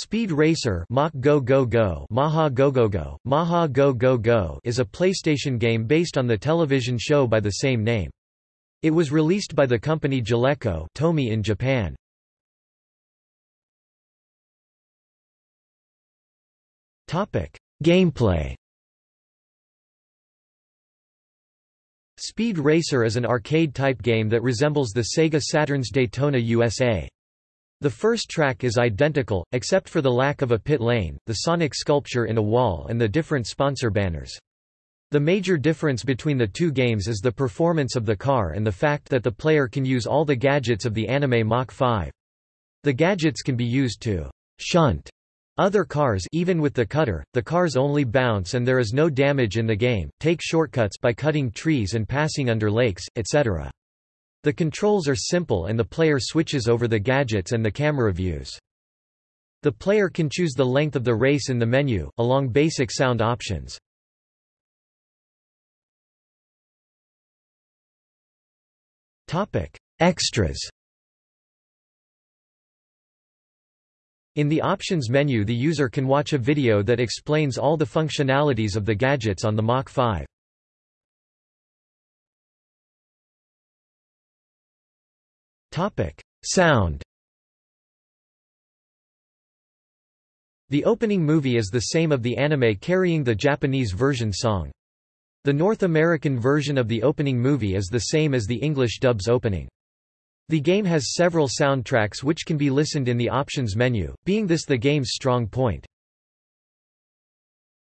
Speed Racer Mach Go Go Go Maha Go Go Go, Maha Go Go Go is a PlayStation game based on the television show by the same name. It was released by the company Jaleco Tomy in Japan. Topic: Gameplay Speed Racer is an arcade-type game that resembles the Sega Saturn's Daytona USA. The first track is identical, except for the lack of a pit lane, the Sonic sculpture in a wall and the different sponsor banners. The major difference between the two games is the performance of the car and the fact that the player can use all the gadgets of the anime Mach 5. The gadgets can be used to shunt other cars even with the cutter, the cars only bounce and there is no damage in the game, take shortcuts by cutting trees and passing under lakes, etc. The controls are simple and the player switches over the gadgets and the camera views. The player can choose the length of the race in the menu, along basic sound options. Extras In the Options menu the user can watch a video that explains all the functionalities of the gadgets on the Mach 5. Sound The opening movie is the same of the anime carrying the Japanese version song. The North American version of the opening movie is the same as the English dub's opening. The game has several soundtracks which can be listened in the options menu, being this the game's strong point.